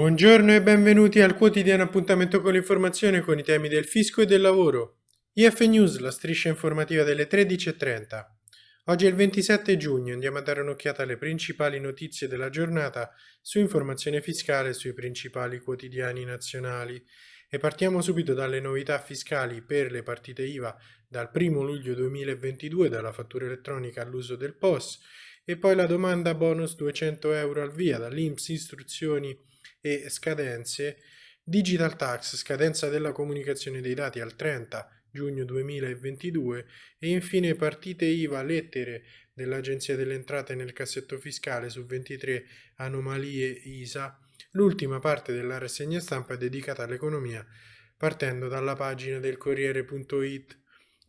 Buongiorno e benvenuti al quotidiano appuntamento con l'informazione con i temi del fisco e del lavoro. IF News, la striscia informativa delle 13.30. Oggi è il 27 giugno, andiamo a dare un'occhiata alle principali notizie della giornata su informazione fiscale sui principali quotidiani nazionali. E partiamo subito dalle novità fiscali per le partite IVA dal 1 luglio 2022 dalla fattura elettronica all'uso del POS e poi la domanda bonus 200 euro al via dall'INPS istruzioni e scadenze, Digital Tax, scadenza della comunicazione dei dati al 30 giugno 2022 e infine partite IVA lettere dell'Agenzia delle Entrate nel cassetto fiscale su 23 anomalie ISA. L'ultima parte della rassegna stampa è dedicata all'economia partendo dalla pagina del Corriere.it.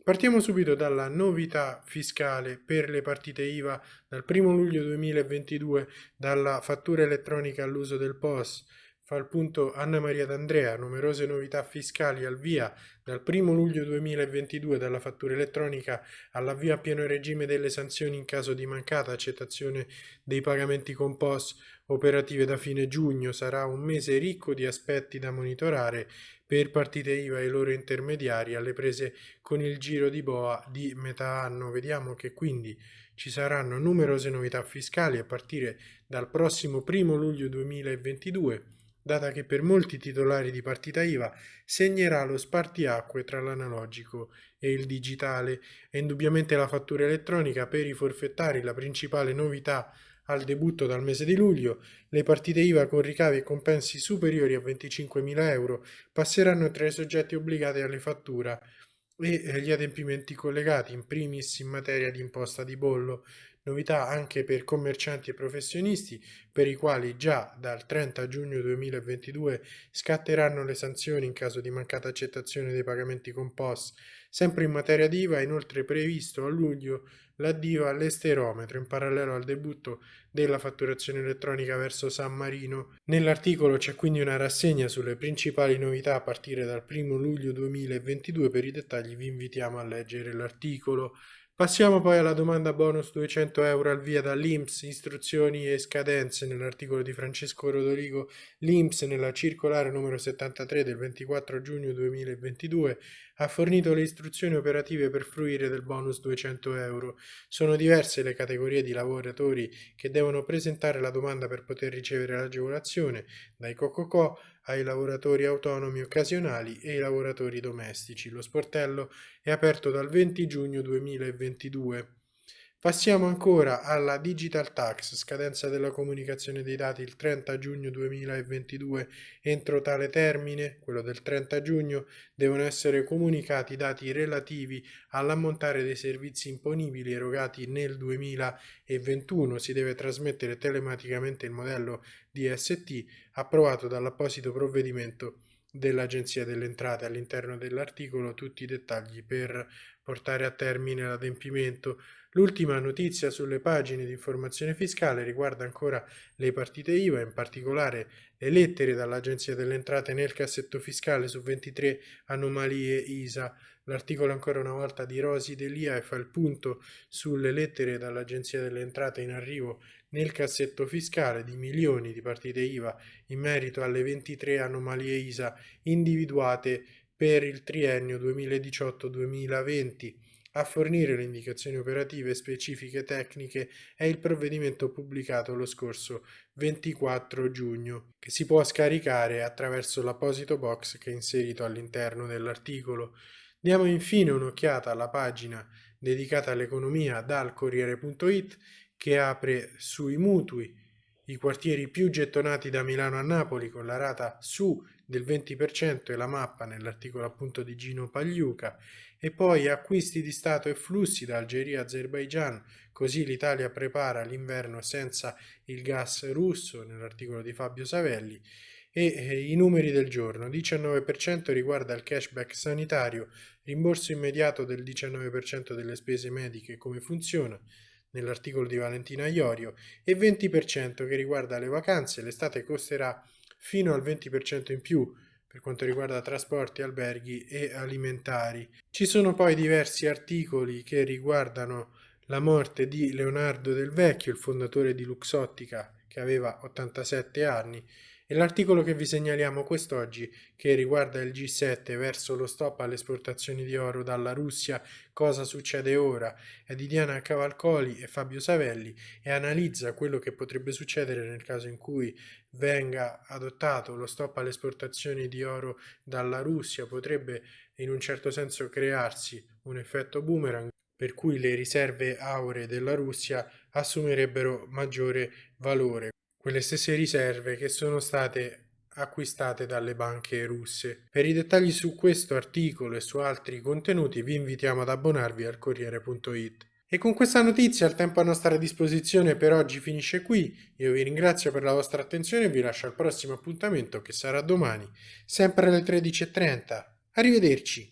Partiamo subito dalla novità fiscale per le partite IVA dal 1 luglio 2022 dalla fattura elettronica all'uso del POS. Fa il punto Anna Maria D'Andrea, numerose novità fiscali al via dal 1 luglio 2022 dalla fattura elettronica all'avvio a pieno regime delle sanzioni in caso di mancata accettazione dei pagamenti con POS operative da fine giugno. Sarà un mese ricco di aspetti da monitorare per partite IVA e loro intermediari alle prese con il giro di boa di metà anno. Vediamo che quindi ci saranno numerose novità fiscali a partire dal prossimo 1 luglio 2022 data che per molti titolari di partita IVA segnerà lo spartiacque tra l'analogico e il digitale. È indubbiamente la fattura elettronica per i forfettari la principale novità al debutto dal mese di luglio, le partite IVA con ricavi e compensi superiori a 25.000 euro passeranno tra i soggetti obbligati alle fatture e gli adempimenti collegati, in primis in materia di imposta di bollo, novità anche per commercianti e professionisti per i quali già dal 30 giugno 2022 scatteranno le sanzioni in caso di mancata accettazione dei pagamenti con POS. Sempre in materia di IVA è inoltre previsto a luglio l'addio all'esterometro in parallelo al debutto della fatturazione elettronica verso San Marino. Nell'articolo c'è quindi una rassegna sulle principali novità a partire dal 1 luglio 2022, per i dettagli vi invitiamo a leggere l'articolo. Passiamo poi alla domanda bonus 200 euro al via dall'INPS, istruzioni e scadenze nell'articolo di Francesco Rodoligo. L'INPS nella circolare numero 73 del 24 giugno 2022 ha fornito le istruzioni operative per fruire del bonus 200 euro. Sono diverse le categorie di lavoratori che devono presentare la domanda per poter ricevere l'agevolazione, dai COCOCO ai lavoratori autonomi occasionali e ai lavoratori domestici. Lo sportello è aperto dal 20 giugno 2022. Passiamo ancora alla Digital Tax, scadenza della comunicazione dei dati il 30 giugno 2022. Entro tale termine, quello del 30 giugno, devono essere comunicati i dati relativi all'ammontare dei servizi imponibili erogati nel 2021. Si deve trasmettere telematicamente il modello DST approvato dall'apposito provvedimento dell'Agenzia delle Entrate. All'interno dell'articolo tutti i dettagli per portare a termine l'adempimento. L'ultima notizia sulle pagine di informazione fiscale riguarda ancora le partite IVA, in particolare le lettere dall'Agenzia delle Entrate nel cassetto fiscale su 23 anomalie ISA. L'articolo ancora una volta di Rosi Delia fa il punto sulle lettere dall'Agenzia delle Entrate in arrivo nel cassetto fiscale di milioni di partite IVA in merito alle 23 anomalie ISA individuate per il triennio 2018-2020. A fornire le indicazioni operative specifiche tecniche è il provvedimento pubblicato lo scorso 24 giugno, che si può scaricare attraverso l'apposito box che è inserito all'interno dell'articolo. Diamo infine un'occhiata alla pagina dedicata all'economia dal Corriere.it che apre sui mutui i quartieri più gettonati da Milano a Napoli con la rata su del 20% e la mappa nell'articolo appunto di Gino Pagliuca e poi acquisti di Stato e flussi da Algeria a Azerbaijan, così l'Italia prepara l'inverno senza il gas russo nell'articolo di Fabio Savelli e eh, i numeri del giorno 19% riguarda il cashback sanitario, rimborso immediato del 19% delle spese mediche come funziona, nell'articolo di Valentina Iorio, e 20% che riguarda le vacanze. L'estate costerà fino al 20% in più per quanto riguarda trasporti, alberghi e alimentari. Ci sono poi diversi articoli che riguardano la morte di Leonardo Del Vecchio, il fondatore di Luxottica, che aveva 87 anni, E l'articolo che vi segnaliamo quest'oggi, che riguarda il G7 verso lo stop alle esportazioni di oro dalla Russia, cosa succede ora, è di Diana Cavalcoli e Fabio Savelli e analizza quello che potrebbe succedere nel caso in cui venga adottato lo stop alle esportazioni di oro dalla Russia, potrebbe in un certo senso crearsi un effetto boomerang per cui le riserve auree della Russia assumerebbero maggiore valore quelle stesse riserve che sono state acquistate dalle banche russe. Per i dettagli su questo articolo e su altri contenuti vi invitiamo ad abbonarvi al Corriere.it. E con questa notizia il tempo a nostra disposizione per oggi finisce qui. Io vi ringrazio per la vostra attenzione e vi lascio al prossimo appuntamento che sarà domani, sempre alle 13.30. Arrivederci!